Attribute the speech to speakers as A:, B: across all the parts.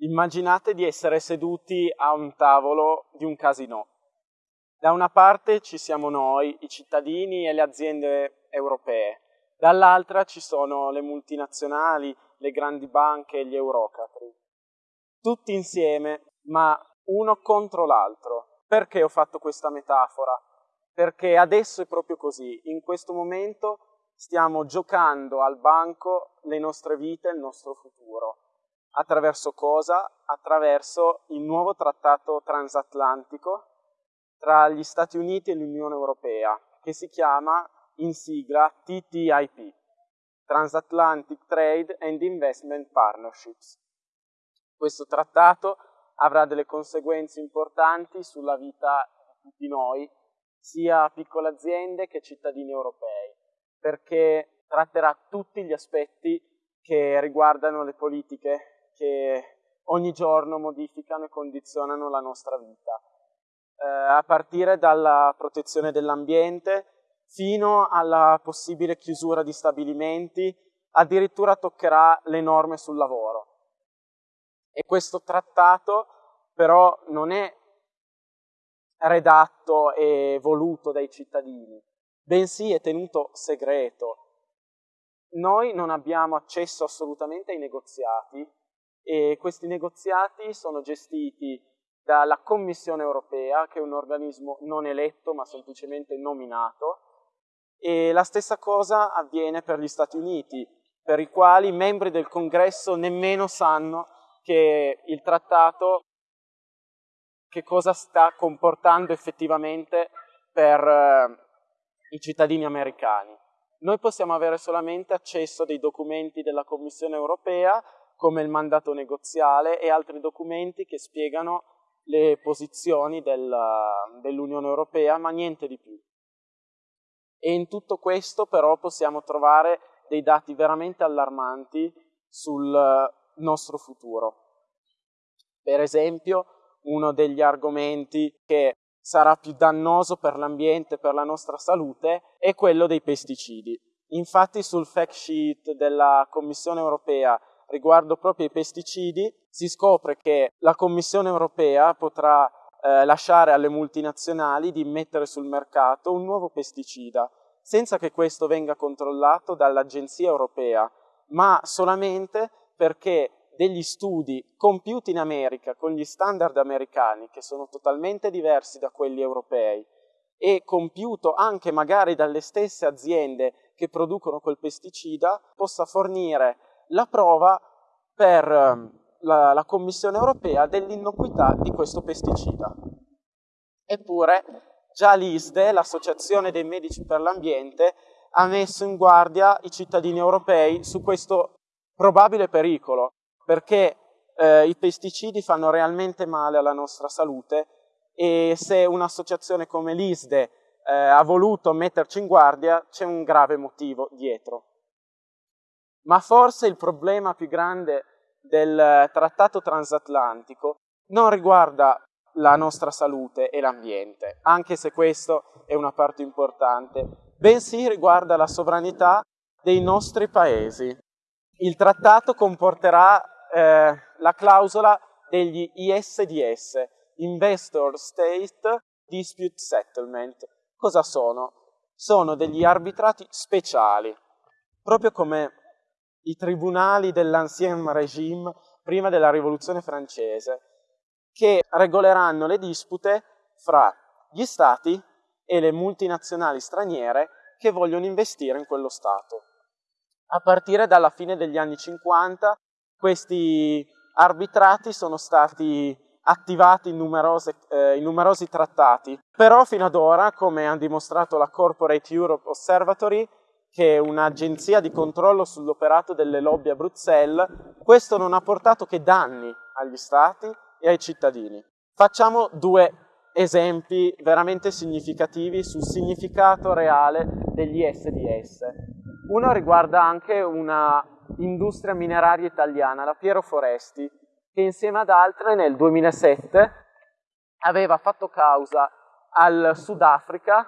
A: Immaginate di essere seduti a un tavolo di un casino. Da una parte ci siamo noi, i cittadini e le aziende europee, dall'altra ci sono le multinazionali, le grandi banche e gli eurocratri. Tutti insieme, ma uno contro l'altro. Perché ho fatto questa metafora? Perché adesso è proprio così. In questo momento stiamo giocando al banco le nostre vite e il nostro futuro Attraverso cosa? Attraverso il nuovo trattato transatlantico tra gli Stati Uniti e l'Unione Europea, che si chiama in sigla TTIP, Transatlantic Trade and Investment Partnerships. Questo trattato avrà delle conseguenze importanti sulla vita di tutti noi, sia piccole aziende che cittadini europei, perché tratterà tutti gli aspetti che riguardano le politiche che ogni giorno modificano e condizionano la nostra vita, eh, a partire dalla protezione dell'ambiente fino alla possibile chiusura di stabilimenti, addirittura toccherà le norme sul lavoro. E questo trattato però non è redatto e voluto dai cittadini, bensì è tenuto segreto. Noi non abbiamo accesso assolutamente ai negoziati e questi negoziati sono gestiti dalla Commissione europea, che è un organismo non eletto ma semplicemente nominato, e la stessa cosa avviene per gli Stati Uniti, per i quali i membri del Congresso nemmeno sanno che il trattato che cosa sta comportando effettivamente per eh, i cittadini americani. Noi possiamo avere solamente accesso dei documenti della Commissione europea come il mandato negoziale e altri documenti che spiegano le posizioni del, dell'Unione Europea, ma niente di più. E in tutto questo però possiamo trovare dei dati veramente allarmanti sul nostro futuro. Per esempio, uno degli argomenti che sarà più dannoso per l'ambiente e per la nostra salute è quello dei pesticidi. Infatti sul fact sheet della Commissione europea riguardo proprio ai pesticidi, si scopre che la Commissione europea potrà eh, lasciare alle multinazionali di mettere sul mercato un nuovo pesticida, senza che questo venga controllato dall'Agenzia europea, ma solamente perché degli studi compiuti in America con gli standard americani, che sono totalmente diversi da quelli europei, e compiuto anche magari dalle stesse aziende che producono quel pesticida, possa fornire la prova per ehm, la, la Commissione europea dell'innocuità di questo pesticida. Eppure già l'ISDE, l'Associazione dei Medici per l'Ambiente, ha messo in guardia i cittadini europei su questo probabile pericolo, perché eh, i pesticidi fanno realmente male alla nostra salute e se un'associazione come l'ISDE eh, ha voluto metterci in guardia c'è un grave motivo dietro. Ma forse il problema più grande del trattato transatlantico non riguarda la nostra salute e l'ambiente, anche se questo è una parte importante, bensì riguarda la sovranità dei nostri paesi. Il trattato comporterà eh, la clausola degli ISDS, Investor State Dispute Settlement. Cosa sono? Sono degli arbitrati speciali, proprio come i tribunali dell'Ancien Régime prima della Rivoluzione francese, che regoleranno le dispute fra gli stati e le multinazionali straniere che vogliono investire in quello Stato. A partire dalla fine degli anni 50 questi arbitrati sono stati attivati in, eh, in, numerosi trattati, però fino ad ora, come ha dimostrato la Corporate Europe Observatory, che è un'agenzia di controllo sull'operato delle lobby a Bruxelles, questo non ha portato che danni agli stati e ai cittadini. Facciamo due esempi veramente significativi sul significato reale degli SDS. Uno riguarda anche una industria mineraria italiana, la Piero Foresti, che insieme ad altre nel 2007 aveva fatto causa al Sudafrica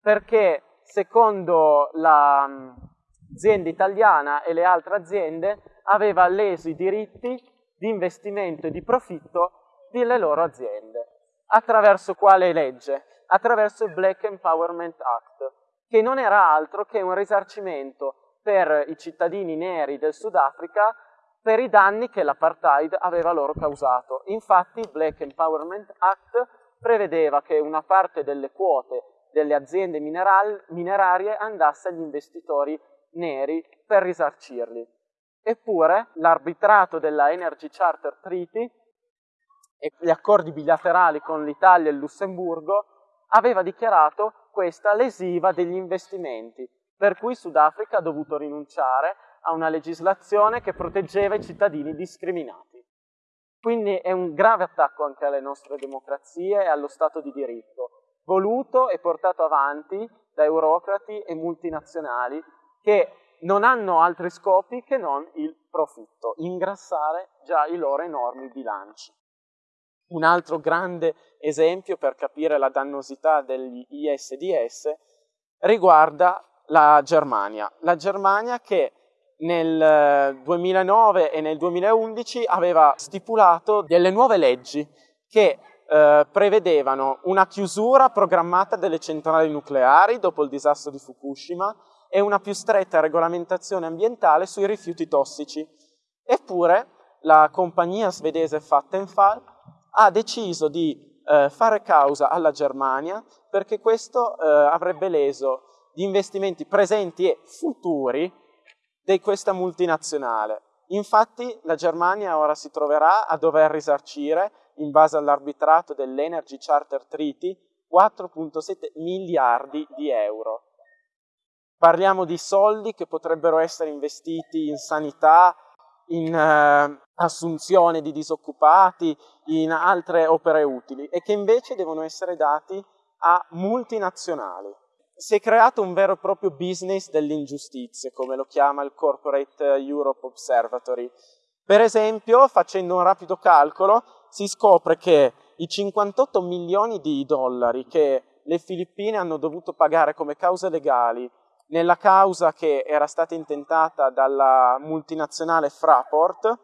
A: perché secondo l'azienda italiana e le altre aziende, aveva leso i diritti di investimento e di profitto delle loro aziende. Attraverso quale legge? Attraverso il Black Empowerment Act, che non era altro che un risarcimento per i cittadini neri del Sudafrica per i danni che l'apartheid aveva loro causato. Infatti il Black Empowerment Act prevedeva che una parte delle quote delle aziende mineral, minerarie andasse agli investitori neri per risarcirli. Eppure l'arbitrato della Energy Charter Treaty e gli accordi bilaterali con l'Italia e il Lussemburgo aveva dichiarato questa lesiva degli investimenti, per cui Sudafrica ha dovuto rinunciare a una legislazione che proteggeva i cittadini discriminati. Quindi è un grave attacco anche alle nostre democrazie e allo Stato di diritto, voluto e portato avanti da eurocrati e multinazionali che non hanno altri scopi che non il profitto, ingrassare già i loro enormi bilanci. Un altro grande esempio per capire la dannosità degli ISDS riguarda la Germania. La Germania che nel 2009 e nel 2011 aveva stipulato delle nuove leggi che eh, prevedevano una chiusura programmata delle centrali nucleari dopo il disastro di Fukushima e una più stretta regolamentazione ambientale sui rifiuti tossici. Eppure la compagnia svedese Vattenfall ha deciso di eh, fare causa alla Germania perché questo eh, avrebbe leso gli investimenti presenti e futuri di questa multinazionale. Infatti la Germania ora si troverà a dover risarcire, in base all'arbitrato dell'Energy Charter Treaty, 4.7 miliardi di euro. Parliamo di soldi che potrebbero essere investiti in sanità, in eh, assunzione di disoccupati, in altre opere utili e che invece devono essere dati a multinazionali si è creato un vero e proprio business dell'ingiustizia, come lo chiama il Corporate Europe Observatory. Per esempio, facendo un rapido calcolo, si scopre che i 58 milioni di dollari che le Filippine hanno dovuto pagare come cause legali nella causa che era stata intentata dalla multinazionale Fraport,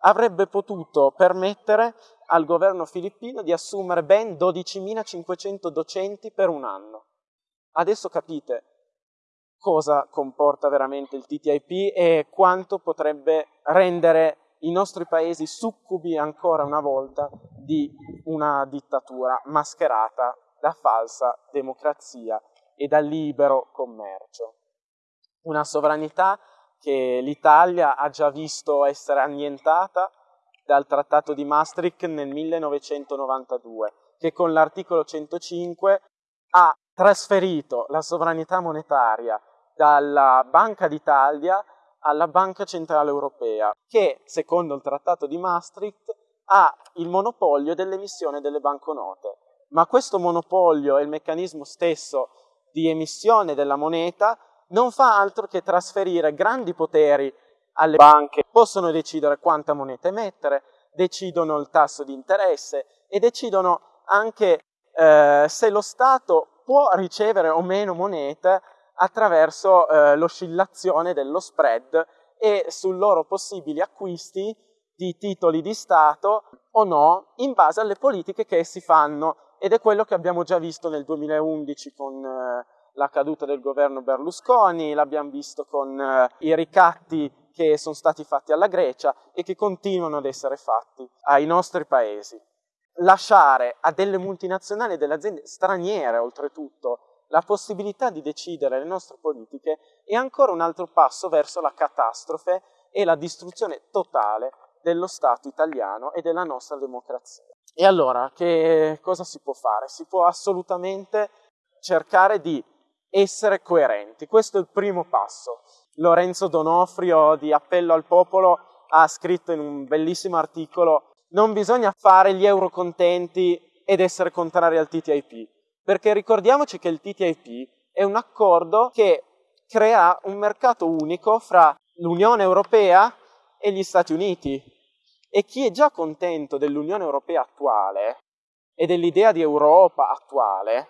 A: avrebbe potuto permettere al governo filippino di assumere ben 12.500 docenti per un anno. Adesso capite cosa comporta veramente il TTIP e quanto potrebbe rendere i nostri paesi succubi ancora una volta di una dittatura mascherata da falsa democrazia e da libero commercio. Una sovranità che l'Italia ha già visto essere annientata dal Trattato di Maastricht nel 1992, che con l'articolo 105 ha trasferito la sovranità monetaria dalla Banca d'Italia alla Banca Centrale Europea, che, secondo il Trattato di Maastricht, ha il monopolio dell'emissione delle banconote. Ma questo monopolio e il meccanismo stesso di emissione della moneta non fa altro che trasferire grandi poteri alle banche, possono decidere quanta moneta emettere, decidono il tasso di interesse e decidono anche eh, se lo Stato può ricevere o meno monete attraverso eh, l'oscillazione dello spread e sui loro possibili acquisti di titoli di Stato o no in base alle politiche che essi fanno. Ed è quello che abbiamo già visto nel 2011 con eh, la caduta del governo Berlusconi, l'abbiamo visto con eh, i ricatti che sono stati fatti alla Grecia e che continuano ad essere fatti ai nostri paesi. Lasciare a delle multinazionali e delle aziende straniere, oltretutto, la possibilità di decidere le nostre politiche è ancora un altro passo verso la catastrofe e la distruzione totale dello Stato italiano e della nostra democrazia. E allora, che cosa si può fare? Si può assolutamente cercare di essere coerenti. Questo è il primo passo. Lorenzo Donofrio di Appello al Popolo ha scritto in un bellissimo articolo non bisogna fare gli eurocontenti ed essere contrari al TTIP, perché ricordiamoci che il TTIP è un accordo che crea un mercato unico fra l'Unione Europea e gli Stati Uniti. E chi è già contento dell'Unione Europea attuale e dell'idea di Europa attuale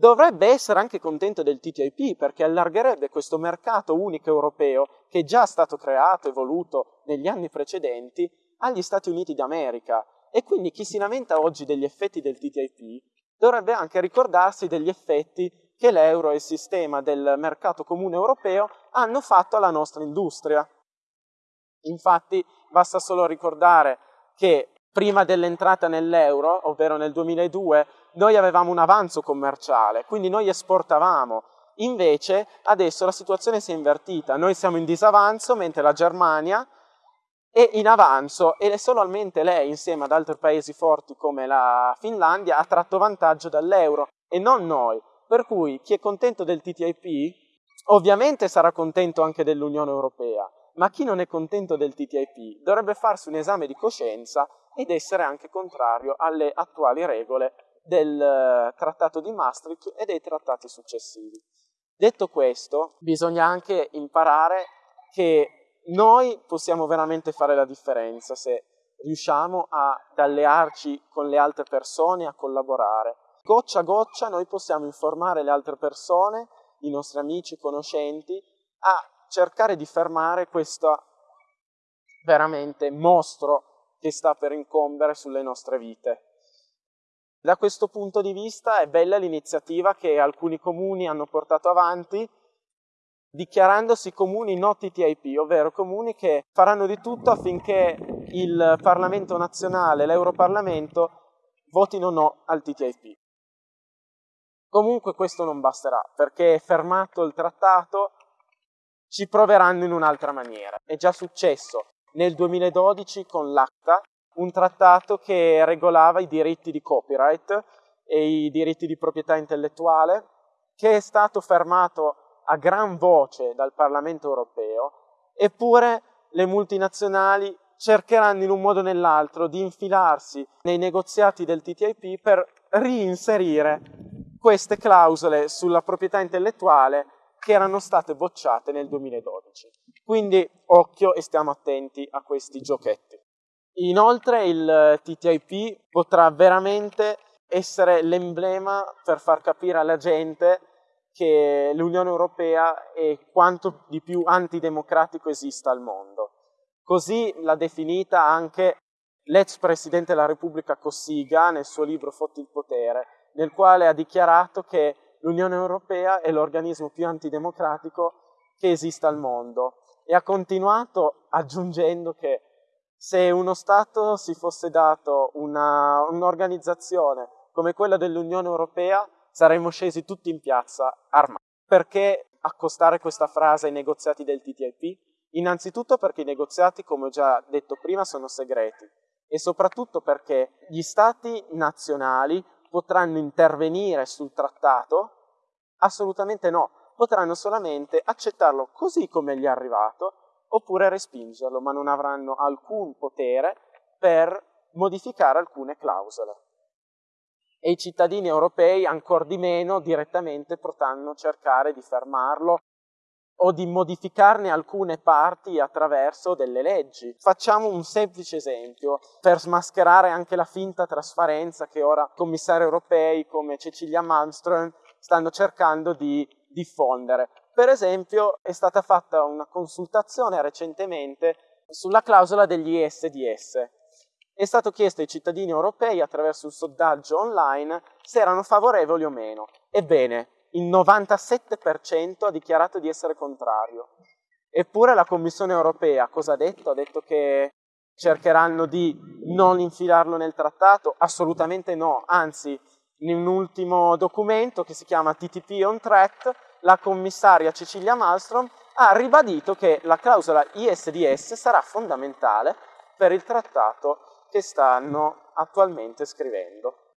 A: dovrebbe essere anche contento del TTIP perché allargherebbe questo mercato unico europeo che è già stato creato e voluto negli anni precedenti agli Stati Uniti d'America. E quindi chi si lamenta oggi degli effetti del TTIP dovrebbe anche ricordarsi degli effetti che l'euro e il sistema del mercato comune europeo hanno fatto alla nostra industria. Infatti basta solo ricordare che prima dell'entrata nell'euro, ovvero nel 2002, noi avevamo un avanzo commerciale, quindi noi esportavamo. Invece adesso la situazione si è invertita, noi siamo in disavanzo mentre la Germania è in avanzo e solamente lei insieme ad altri paesi forti come la Finlandia ha tratto vantaggio dall'euro e non noi. Per cui chi è contento del TTIP ovviamente sarà contento anche dell'Unione Europea, ma chi non è contento del TTIP dovrebbe farsi un esame di coscienza ed essere anche contrario alle attuali regole del eh, trattato di Maastricht e dei trattati successivi. Detto questo, bisogna anche imparare che noi possiamo veramente fare la differenza se riusciamo ad allearci con le altre persone, a collaborare. Goccia a goccia noi possiamo informare le altre persone, i nostri amici, conoscenti, a cercare di fermare questo veramente mostro che sta per incombere sulle nostre vite. Da questo punto di vista è bella l'iniziativa che alcuni comuni hanno portato avanti dichiarandosi comuni no TTIP, ovvero comuni che faranno di tutto affinché il Parlamento nazionale, l'Europarlamento, votino no al TTIP. Comunque questo non basterà, perché fermato il trattato ci proveranno in un'altra maniera. È già successo nel 2012 con l'ACTA, un trattato che regolava i diritti di copyright e i diritti di proprietà intellettuale, che è stato fermato a gran voce dal Parlamento europeo, eppure le multinazionali cercheranno in un modo o nell'altro di infilarsi nei negoziati del TTIP per reinserire queste clausole sulla proprietà intellettuale che erano state bocciate nel 2012. Quindi occhio e stiamo attenti a questi giochetti. Inoltre il TTIP potrà veramente essere l'emblema per far capire alla gente che l'Unione Europea è quanto di più antidemocratico esista al mondo. Così l'ha definita anche l'ex Presidente della Repubblica Cossiga nel suo libro Fotti il potere, nel quale ha dichiarato che l'Unione Europea è l'organismo più antidemocratico che esista al mondo e ha continuato aggiungendo che se uno Stato si fosse dato un'organizzazione come quella dell'Unione Europea, saremmo scesi tutti in piazza armati. Perché accostare questa frase ai negoziati del TTIP? Innanzitutto perché i negoziati, come ho già detto prima, sono segreti e soprattutto perché gli Stati nazionali potranno intervenire sul trattato? Assolutamente no, potranno solamente accettarlo così come gli è arrivato oppure respingerlo, ma non avranno alcun potere per modificare alcune clausole. E i cittadini europei, ancor di meno, direttamente potranno cercare di fermarlo o di modificarne alcune parti attraverso delle leggi. Facciamo un semplice esempio per smascherare anche la finta trasparenza che ora commissari europei come Cecilia Malmström stanno cercando di diffondere. Per esempio è stata fatta una consultazione recentemente sulla clausola degli ISDS. È stato chiesto ai cittadini europei attraverso un sondaggio online se erano favorevoli o meno. Ebbene, il 97% ha dichiarato di essere contrario. Eppure la Commissione europea cosa ha detto? Ha detto che cercheranno di non infilarlo nel trattato? Assolutamente no, anzi in un ultimo documento che si chiama TTP on track la commissaria Cecilia Malmström ha ribadito che la clausola ISDS sarà fondamentale per il trattato che stanno attualmente scrivendo.